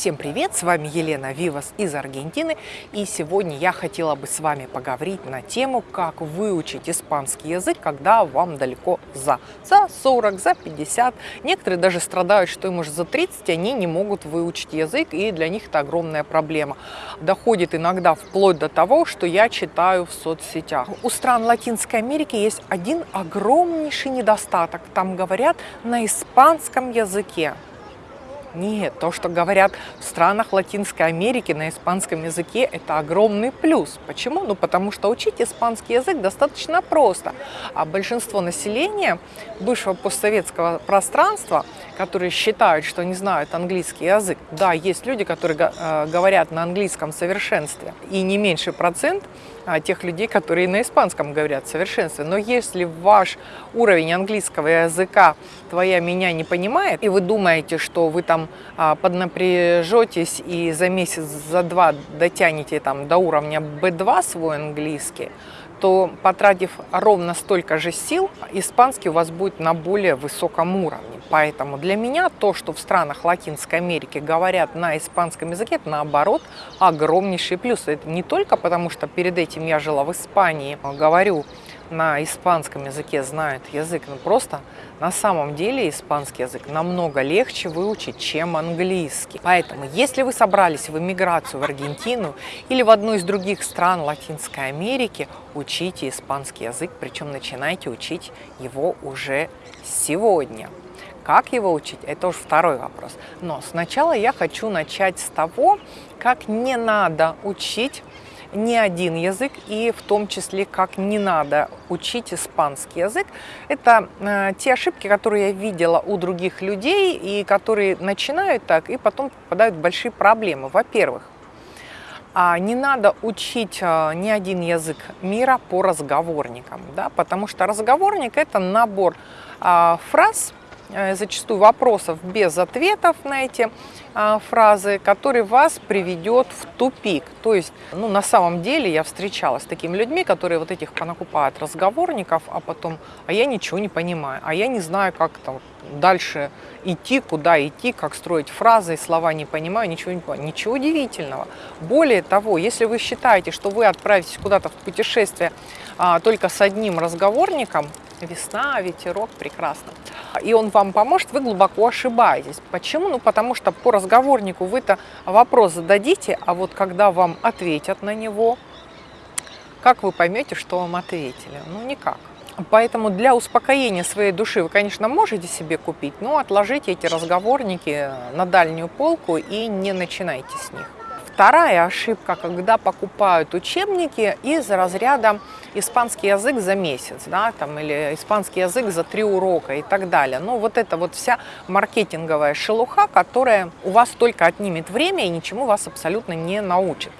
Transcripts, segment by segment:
Всем привет! С вами Елена Вивас из Аргентины. И сегодня я хотела бы с вами поговорить на тему, как выучить испанский язык, когда вам далеко за. За 40, за 50. Некоторые даже страдают, что им уже за 30, они не могут выучить язык, и для них это огромная проблема. Доходит иногда вплоть до того, что я читаю в соцсетях. У стран Латинской Америки есть один огромнейший недостаток. Там говорят на испанском языке. Нет, то, что говорят в странах Латинской Америки на испанском языке, это огромный плюс. Почему? Ну, потому что учить испанский язык достаточно просто. А большинство населения бывшего постсоветского пространства, которые считают, что не знают английский язык, да, есть люди, которые э, говорят на английском совершенстве, и не меньше процент – а, тех людей, которые на испанском говорят совершенстве. Но если ваш уровень английского языка твоя меня не понимает, и вы думаете, что вы там а, поднапряжетесь и за месяц, за два дотянете там до уровня B2 свой английский, то потратив ровно столько же сил, испанский у вас будет на более высоком уровне. Поэтому для меня то, что в странах Латинской Америки говорят на испанском языке, это наоборот огромнейший плюс. Это не только потому, что перед этим я жила в Испании, говорю на испанском языке знают язык, но просто на самом деле испанский язык намного легче выучить, чем английский. Поэтому, если вы собрались в эмиграцию в Аргентину или в одну из других стран Латинской Америки, учите испанский язык, причем начинайте учить его уже сегодня. Как его учить, это уже второй вопрос. Но сначала я хочу начать с того, как не надо учить не один язык, и в том числе, как не надо учить испанский язык. Это э, те ошибки, которые я видела у других людей, и которые начинают так, и потом попадают в большие проблемы. Во-первых, а не надо учить э, ни один язык мира по разговорникам, да, потому что разговорник – это набор э, фраз, зачастую вопросов без ответов на эти а, фразы, который вас приведет в тупик. То есть, ну, на самом деле я встречалась с такими людьми, которые вот этих понакупают разговорников, а потом, а я ничего не понимаю, а я не знаю, как там дальше идти, куда идти, как строить фразы, слова не понимаю, ничего не понимаю. Ничего удивительного. Более того, если вы считаете, что вы отправитесь куда-то в путешествие а, только с одним разговорником, весна, ветерок, прекрасно. И он вам поможет, вы глубоко ошибаетесь. Почему? Ну, потому что по разговорнику вы-то вопрос зададите, а вот когда вам ответят на него, как вы поймете, что вам ответили? Ну, никак. Поэтому для успокоения своей души вы, конечно, можете себе купить, но отложите эти разговорники на дальнюю полку и не начинайте с них. Вторая ошибка, когда покупают учебники из разряда испанский язык за месяц, да, там, или испанский язык за три урока и так далее. Ну, вот это вот вся маркетинговая шелуха, которая у вас только отнимет время и ничему вас абсолютно не научит.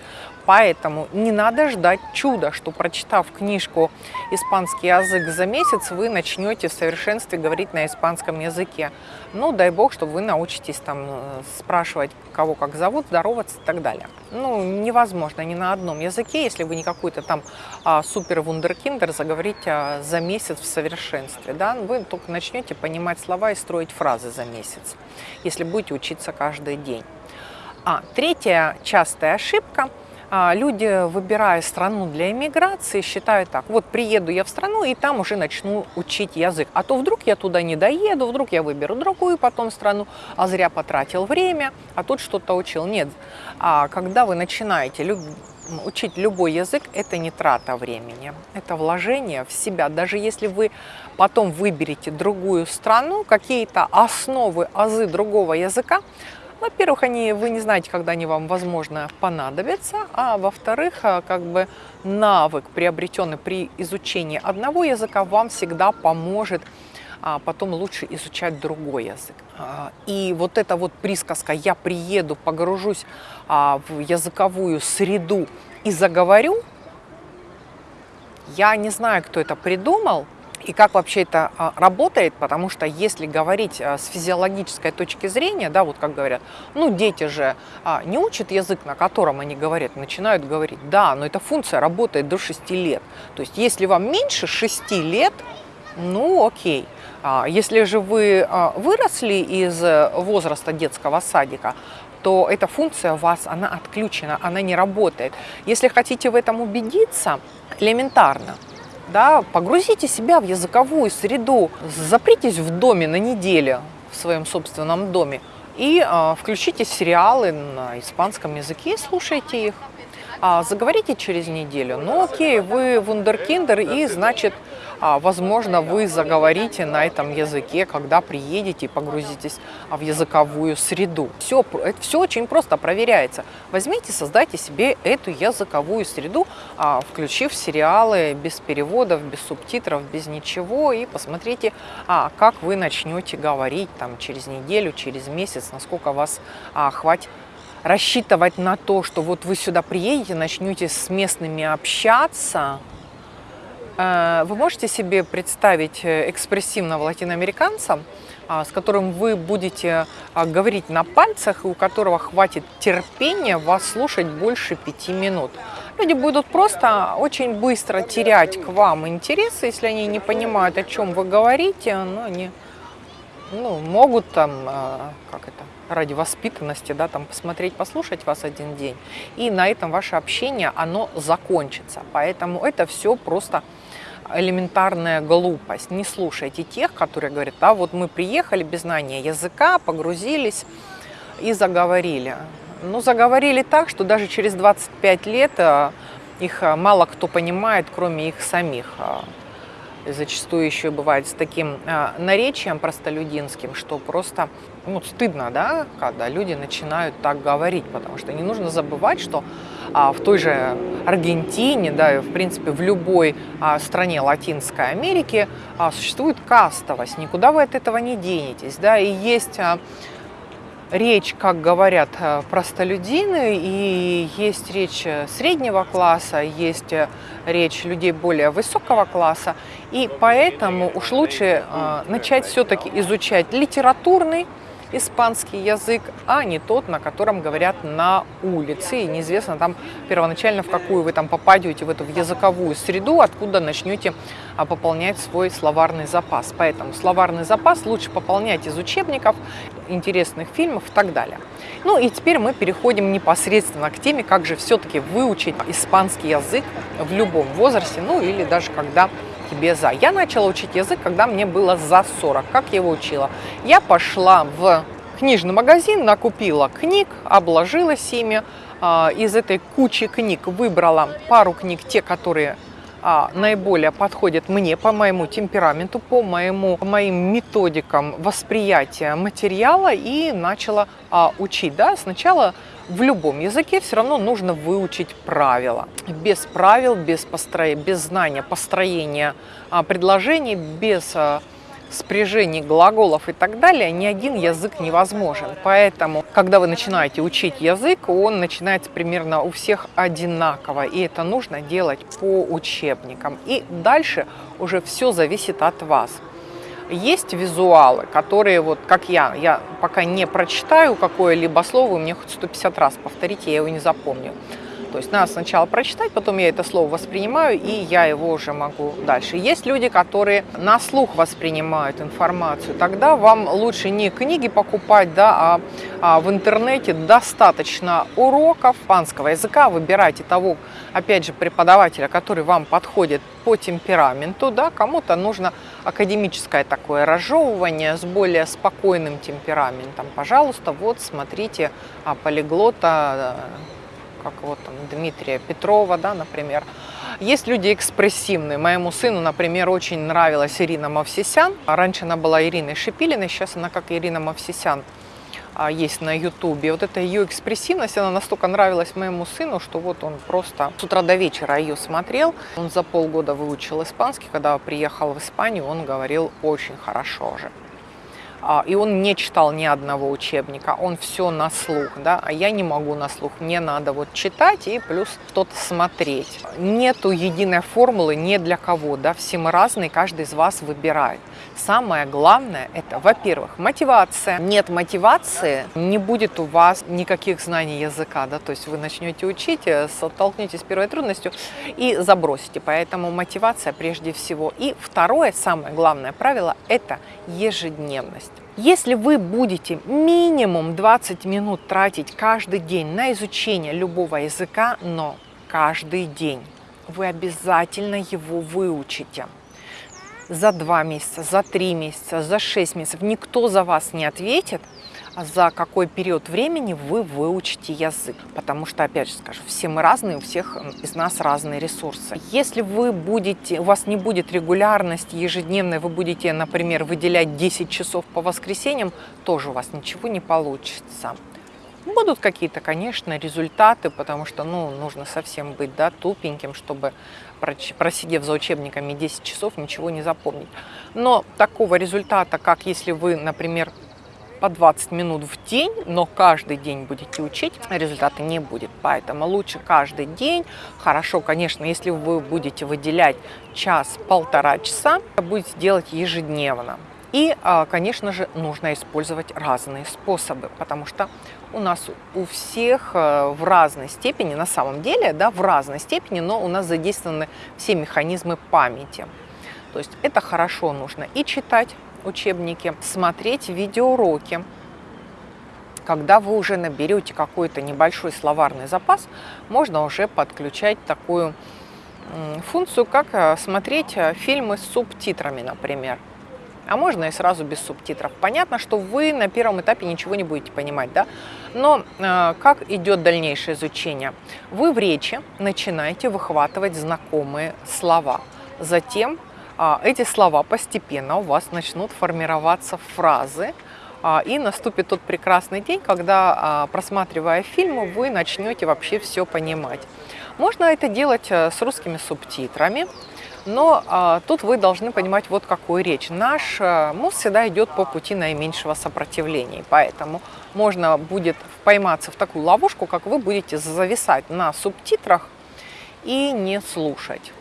Поэтому не надо ждать чуда, что прочитав книжку «Испанский язык за месяц», вы начнете в совершенстве говорить на испанском языке. Ну, дай бог, чтобы вы научитесь там э, спрашивать, кого как зовут, здороваться и так далее. Ну, невозможно ни на одном языке, если вы не какой-то там а, супер-вундеркиндер, заговорить а, за месяц в совершенстве. Да? Вы только начнете понимать слова и строить фразы за месяц, если будете учиться каждый день. А третья частая ошибка – люди, выбирая страну для иммиграции, считают так, вот приеду я в страну и там уже начну учить язык. А то вдруг я туда не доеду, вдруг я выберу другую потом страну, а зря потратил время, а тут что-то учил. Нет, а когда вы начинаете люб... учить любой язык, это не трата времени, это вложение в себя. Даже если вы потом выберете другую страну, какие-то основы, азы другого языка, во-первых, они, вы не знаете, когда они вам, возможно, понадобятся, а во-вторых, а, как бы навык, приобретенный при изучении одного языка, вам всегда поможет а потом лучше изучать другой язык. А, и вот эта вот присказка «я приеду, погружусь а, в языковую среду и заговорю», я не знаю, кто это придумал, и как вообще это а, работает, потому что если говорить а, с физиологической точки зрения, да, вот как говорят, ну дети же а, не учат язык, на котором они говорят, начинают говорить, да, но эта функция работает до 6 лет. То есть если вам меньше 6 лет, ну окей. Если же вы выросли из возраста детского садика, то эта функция у вас, она отключена, она не работает. Если хотите в этом убедиться, элементарно, да, погрузите себя в языковую среду, запритесь в доме на неделю, в своем собственном доме, и э, включите сериалы на испанском языке и слушайте их. А, заговорите через неделю. Ну окей, вы вундеркиндер, и значит а, возможно, вы заговорите на этом языке, когда приедете и погрузитесь а, в языковую среду. Все, это все очень просто проверяется. Возьмите, создайте себе эту языковую среду, а, включив сериалы без переводов, без субтитров, без ничего, и посмотрите, как вы начнете говорить там, через неделю, через месяц, насколько вас хватит рассчитывать на то, что вот вы сюда приедете, начнете с местными общаться, Э, вы можете себе представить э, экспрессивного латиноамериканца, а, с которым вы будете а, говорить на пальцах, и у которого хватит терпения вас слушать больше пяти минут. Люди будут просто очень быстро терять к вам интерес, если они не понимают, о чем вы говорите, но они ну, могут там, э, как это, ради воспитанности, да, там посмотреть, послушать вас один день, и на этом ваше общение, оно закончится. Поэтому это все просто элементарная глупость. Не слушайте тех, которые говорят, а вот мы приехали без знания языка, погрузились и заговорили. Ну, заговорили так, что даже через 25 лет э, их э, мало кто понимает, кроме их самих зачастую еще бывает с таким э, наречием простолюдинским, что просто ну, стыдно, да, когда люди начинают так говорить, потому что не нужно забывать, что а, в той же Аргентине, да, и в принципе в любой а, стране Латинской Америки а, существует кастовость, никуда вы от этого не денетесь, да, и есть а, речь, как говорят э, простолюдины, и есть речь э, среднего класса, есть э, речь людей более высокого класса, и поэтому уж лучше начать все-таки изучать литературный испанский язык, а не тот, на котором говорят на улице. И неизвестно там первоначально, в какую вы там попадете, в эту в языковую среду, откуда начнете а, пополнять свой словарный запас. Поэтому словарный запас лучше пополнять из учебников, интересных фильмов и так далее. Ну и теперь мы переходим непосредственно к теме, как же все-таки выучить испанский язык в любом возрасте, ну или даже когда тебе за. Я начала учить язык, когда мне было за 40. Как я его учила? Я пошла в книжный магазин, накупила книг, обложилась ими. А, из этой кучи книг выбрала пару книг, те, которые а, наиболее подходят мне по моему темпераменту, по, моему, по моим методикам восприятия материала и начала а, учить. Да? Сначала в любом языке все равно нужно выучить правила. Без правил, без, постро... без знания построения а, предложений, без а, спряжений глаголов и так далее, ни один язык невозможен. Поэтому, когда вы начинаете учить язык, он начинается примерно у всех одинаково, и это нужно делать по учебникам. И дальше уже все зависит от вас. Есть визуалы, которые вот как я, я пока не прочитаю какое-либо слово, мне хоть 150 раз повторить, я его не запомню. То есть надо сначала прочитать, потом я это слово воспринимаю, и я его уже могу дальше. Есть люди, которые на слух воспринимают информацию. Тогда вам лучше не книги покупать, да, а, а в интернете достаточно уроков испанского языка. Выбирайте того, опять же, преподавателя, который вам подходит по темпераменту. Да. Кому-то нужно академическое такое разжевывание с более спокойным темпераментом. Пожалуйста, вот смотрите а, полиглота как вот там Дмитрия Петрова, да, например. Есть люди экспрессивные. Моему сыну, например, очень нравилась Ирина Мавсисян. Раньше она была Ириной Шипилиной, сейчас она как Ирина Мавсисян а, есть на ютубе. Вот эта ее экспрессивность, она настолько нравилась моему сыну, что вот он просто с утра до вечера ее смотрел. Он за полгода выучил испанский. Когда приехал в Испанию, он говорил очень хорошо же. А, и он не читал ни одного учебника, он все на слух, да, а я не могу на слух, мне надо вот читать и плюс что-то смотреть. Нету единой формулы не для кого, да, все мы разные, каждый из вас выбирает. Самое главное – это, во-первых, мотивация. Нет мотивации, не будет у вас никаких знаний языка, да, то есть вы начнете учить, э, столкнетесь с первой трудностью и забросите. Поэтому мотивация прежде всего. И второе, самое главное правило – это ежедневность. Если вы будете минимум 20 минут тратить каждый день на изучение любого языка, но каждый день, вы обязательно его выучите. За два месяца, за три месяца, за шесть месяцев. Никто за вас не ответит, за какой период времени вы выучите язык. Потому что, опять же скажу, все мы разные, у всех из нас разные ресурсы. Если вы будете, у вас не будет регулярности ежедневной, вы будете, например, выделять 10 часов по воскресеньям, тоже у вас ничего не получится. Будут какие-то, конечно, результаты, потому что ну, нужно совсем быть да, тупеньким, чтобы, просидев за учебниками 10 часов, ничего не запомнить. Но такого результата, как если вы, например, по 20 минут в день, но каждый день будете учить, результата не будет. Поэтому лучше каждый день. Хорошо, конечно, если вы будете выделять час-полтора часа, будете делать ежедневно. И, а, конечно же, нужно использовать разные способы, потому что у нас у всех э, в разной степени, на самом деле, да, в разной степени, но у нас задействованы все механизмы памяти. То есть это хорошо нужно и читать учебники, смотреть видеоуроки. Когда вы уже наберете какой-то небольшой словарный запас, можно уже подключать такую функцию, как э, смотреть э, фильмы с субтитрами, например а можно и сразу без субтитров. Понятно, что вы на первом этапе ничего не будете понимать, да? Но э, как идет дальнейшее изучение? Вы в речи начинаете выхватывать знакомые слова. Затем э, эти слова постепенно у вас начнут формироваться фразы, э, и наступит тот прекрасный день, когда, э, просматривая фильмы, вы начнете вообще все понимать. Можно это делать э, с русскими субтитрами, но а, тут вы должны понимать вот какую речь. Наш а, мозг всегда идет по пути наименьшего сопротивления, поэтому можно будет пойматься в такую ловушку, как вы будете зависать на субтитрах и не слушать.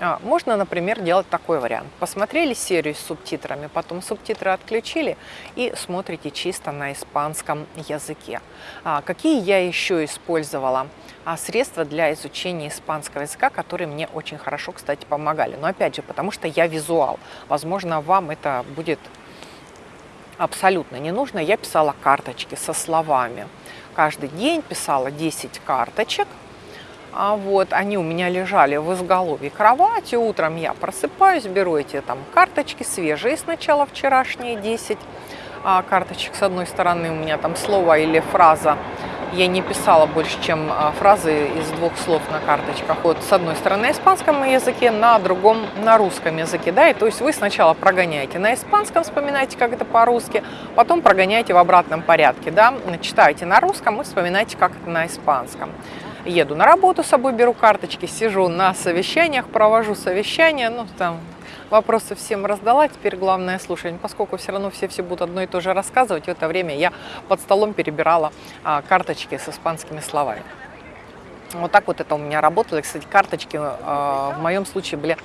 А, можно, например, делать такой вариант. Посмотрели серию с субтитрами, потом субтитры отключили и смотрите чисто на испанском языке. А, какие я еще использовала а, средства для изучения испанского языка, которые мне очень хорошо, кстати, помогали. Но опять же, потому что я визуал. Возможно, вам это будет абсолютно не нужно. Я писала карточки со словами. Каждый день писала 10 карточек а вот они у меня лежали в изголовье кровати. Утром я просыпаюсь, беру эти там карточки свежие сначала вчерашние 10 а, карточек. С одной стороны у меня там слово или фраза. Я не писала больше, чем а, фразы из двух слов на карточках. Вот с одной стороны на испанском языке, на другом на русском языке. Да? И то есть вы сначала прогоняете на испанском, вспоминаете, как это по-русски, потом прогоняете в обратном порядке. Да? Читаете на русском и вспоминаете, как это на испанском еду на работу, с собой беру карточки, сижу на совещаниях, провожу совещания, ну, там, вопросы всем раздала, теперь главное слушать. Поскольку все равно все все будут одно и то же рассказывать, в это время я под столом перебирала а, карточки с испанскими словами. Вот так вот это у меня работало. Кстати, карточки а, в моем случае были,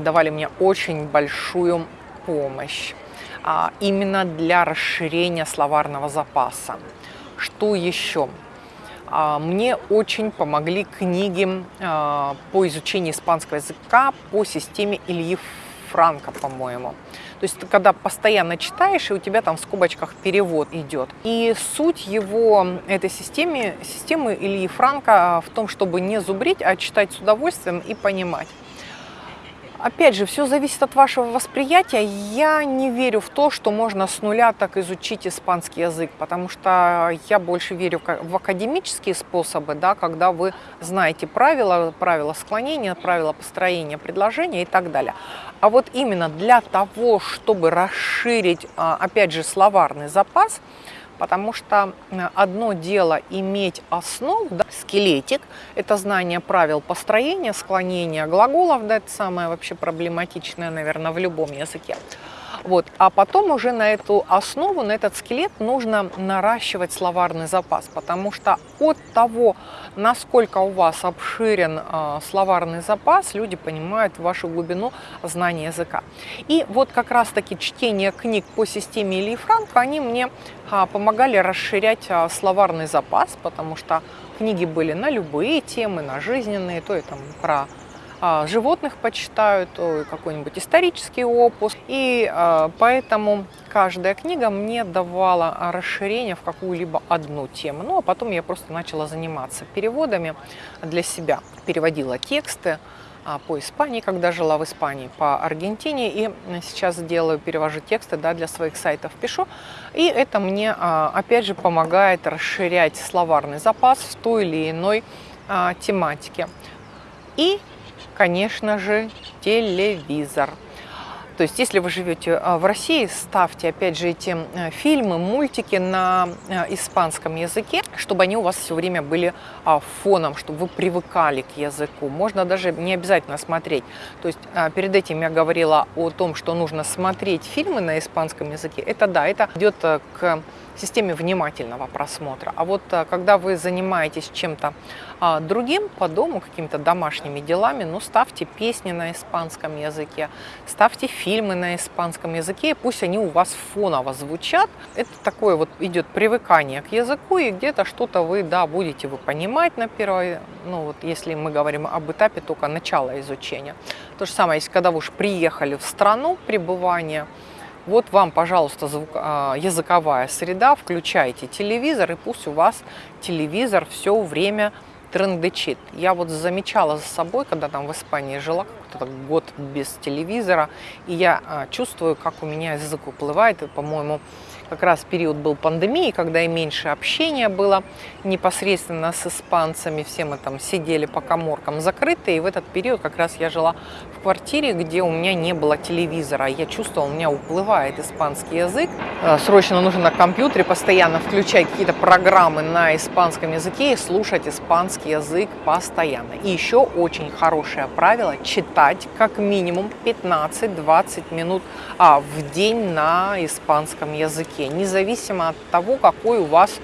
давали мне очень большую помощь а, именно для расширения словарного запаса. Что еще? А, мне очень помогли книги а, по изучению испанского языка по системе Ильи Франка, по-моему. То есть когда постоянно читаешь, и у тебя там в скобочках перевод идет. И суть его, этой системы, системы Ильи Франка в том, чтобы не зубрить, а читать с удовольствием и понимать. Опять же, все зависит от вашего восприятия. Я не верю в то, что можно с нуля так изучить испанский язык, потому что я больше верю в академические способы, да, когда вы знаете правила, правила склонения, правила построения предложения и так далее. А вот именно для того, чтобы расширить, а, опять же, словарный запас, потому что э, одно дело иметь основу, да, скелетик, это знание правил построения, склонения глаголов, да, это самое вообще проблематичное, наверное, в любом языке. Вот. А потом уже на эту основу, на этот скелет нужно наращивать словарный запас, потому что от того, насколько у вас обширен э, словарный запас, люди понимают вашу глубину знания языка. И вот как раз-таки чтение книг по системе Ильи Франка, они мне э, помогали расширять э, словарный запас, потому что книги были на любые темы, на жизненные, то и там про животных почитаю, то какой-нибудь исторический опус. И а, поэтому каждая книга мне давала расширение в какую-либо одну тему. Ну, а потом я просто начала заниматься переводами для себя. Переводила тексты а, по Испании, когда жила в Испании, по Аргентине. И сейчас делаю, перевожу тексты да, для своих сайтов, пишу. И это мне, опять же, помогает расширять словарный запас в той или иной тематике. И конечно же, телевизор. То есть, если вы живете а, в России, ставьте, опять же, эти э, фильмы, мультики на э, испанском языке, чтобы они у вас все время были а, фоном, чтобы вы привыкали к языку. Можно даже не обязательно смотреть. То есть, а, перед этим я говорила о том, что нужно смотреть фильмы на испанском языке. Это да, это идет э, к системе внимательного просмотра. А вот когда вы занимаетесь чем-то другим по дому, какими-то домашними делами, ну, ставьте песни на испанском языке, ставьте фильмы на испанском языке, пусть они у вас фоново звучат. Это такое вот идет привыкание к языку, и где-то что-то вы, да, будете вы понимать на первой, ну, вот если мы говорим об этапе только начала изучения. То же самое, если когда вы уж приехали в страну пребывания, вот вам, пожалуйста, звук, а, языковая среда, включайте телевизор, и пусть у вас телевизор все время трендычит. Я вот замечала за собой, когда там в Испании жила, какой-то год без телевизора, и я а, чувствую, как у меня язык уплывает, и, по-моему, как раз период был пандемии, когда и меньше общения было непосредственно с испанцами, все мы там сидели по коморкам закрытые, и в этот период как раз я жила в квартире, где у меня не было телевизора, я чувствовала, у меня уплывает испанский язык, э, срочно нужно на компьютере постоянно включать какие-то программы на испанском языке и слушать испанский язык постоянно. И еще очень хорошее правило – читать как минимум 15-20 минут а, в день на испанском языке языке, независимо от того, какой у вас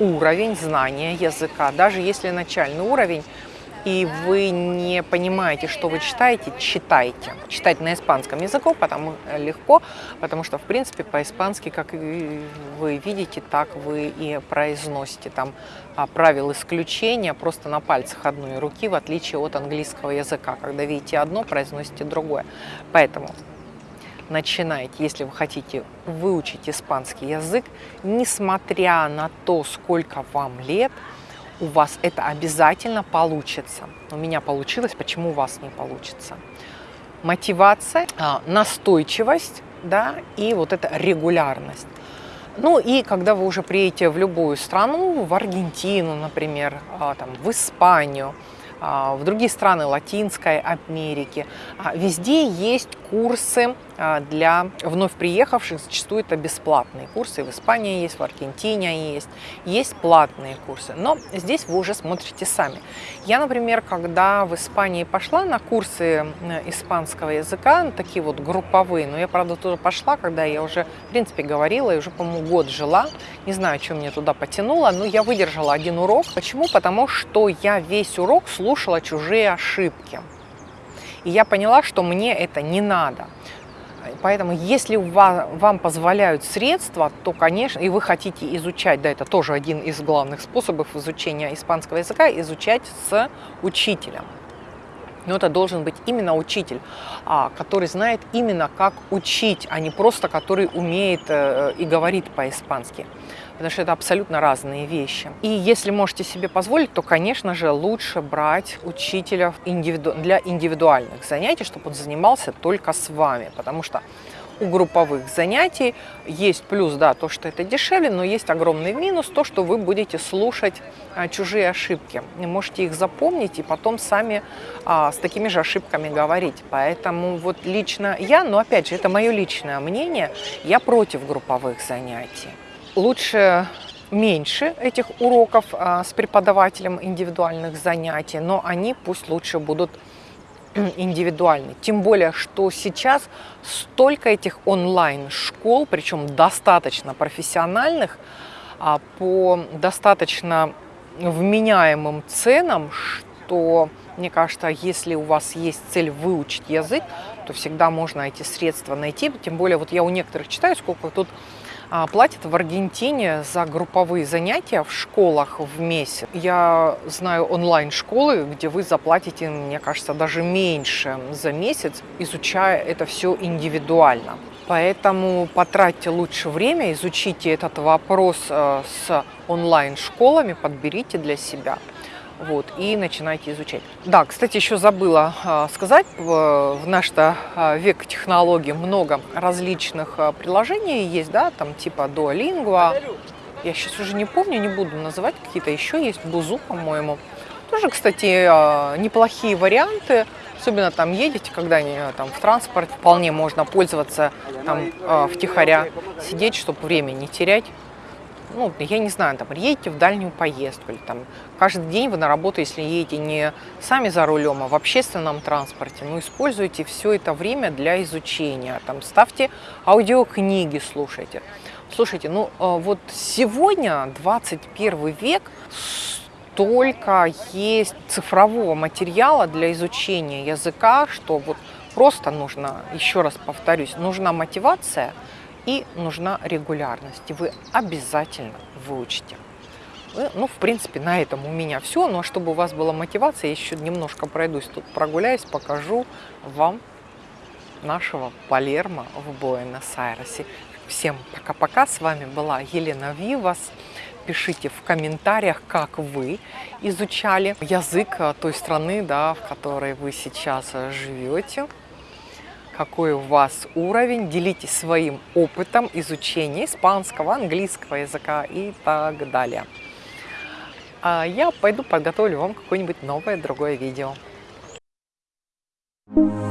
уровень знания языка. Даже если начальный уровень, и вы не понимаете, что вы читаете, читайте. Читать на испанском языке потому легко, потому что, в принципе, по-испански, как вы видите, так вы и произносите. Там а, правил исключения просто на пальцах одной руки, в отличие от английского языка. Когда видите одно, произносите другое. Поэтому начинайте, если вы хотите выучить испанский язык, несмотря на то, сколько вам лет, у вас это обязательно получится. У меня получилось, почему у вас не получится? Мотивация, а, настойчивость да, и вот эта регулярность. Ну и когда вы уже приедете в любую страну, в Аргентину, например, а, там, в Испанию, а, в другие страны Латинской Америки. Везде есть курсы для вновь приехавших, зачастую это бесплатные курсы. В Испании есть, в Аргентине есть, есть платные курсы. Но здесь вы уже смотрите сами. Я, например, когда в Испании пошла на курсы испанского языка, такие вот групповые, но я, правда, тоже пошла, когда я уже, в принципе, говорила и уже, по-моему, год жила. Не знаю, что мне туда потянуло, но я выдержала один урок. Почему? Потому что я весь урок слушала чужие ошибки. И я поняла, что мне это не надо. Поэтому, если вам позволяют средства, то, конечно, и вы хотите изучать, да, это тоже один из главных способов изучения испанского языка, изучать с учителем. Но это должен быть именно учитель, а, который знает именно как учить, а не просто который умеет э, и говорит по-испански потому что это абсолютно разные вещи. И если можете себе позволить, то, конечно же, лучше брать учителя для индивидуальных занятий, чтобы он занимался только с вами, потому что у групповых занятий есть плюс, да, то, что это дешевле, но есть огромный минус, то, что вы будете слушать а, чужие ошибки. И можете их запомнить и потом сами а, с такими же ошибками говорить. Поэтому вот лично я, но опять же, это мое личное мнение, я против групповых занятий лучше меньше этих уроков а, с преподавателем индивидуальных занятий, но они пусть лучше будут индивидуальный. Тем более, что сейчас столько этих онлайн-школ, причем достаточно профессиональных, а, по достаточно вменяемым ценам, что, мне кажется, если у вас есть цель выучить язык, то всегда можно эти средства найти. Тем более, вот я у некоторых читаю, сколько тут платят в Аргентине за групповые занятия в школах в месяц. Я знаю онлайн-школы, где вы заплатите, мне кажется, даже меньше за месяц, изучая это все индивидуально. Поэтому потратьте лучше время, изучите этот вопрос э, с онлайн-школами, подберите для себя вот, и начинайте изучать. Да, кстати, еще забыла а, сказать, в, наш-то а, век технологий много различных а, приложений есть, да, там типа Duolingo, я сейчас уже не помню, не буду называть, какие-то еще есть, Бузу, по-моему. Тоже, кстати, неплохие варианты, особенно там едете, когда там в транспорт, вполне можно пользоваться там втихаря, сидеть, чтобы время не терять ну, я не знаю, там, едете в дальнюю поездку, или там каждый день вы на работу, если едете не сами за рулем, а в общественном транспорте, ну, используйте все это время для изучения, там, ставьте аудиокниги, слушайте. Слушайте, ну, э, вот сегодня, 21 век, столько есть цифрового материала для изучения языка, что вот просто нужно, еще раз повторюсь, нужна мотивация – и нужна регулярность. И вы обязательно выучите. Ну, в принципе, на этом у меня все. Ну, а чтобы у вас была мотивация, я еще немножко пройдусь тут, прогуляюсь, покажу вам нашего Палермо в Буэнос-Айресе. Всем пока-пока. С вами была Елена Вивас. Пишите в комментариях, как вы изучали язык той страны, да, в которой вы сейчас живете какой у вас уровень, делитесь своим опытом изучения испанского, английского языка и так далее. А я пойду подготовлю вам какое-нибудь новое другое видео. Thank you.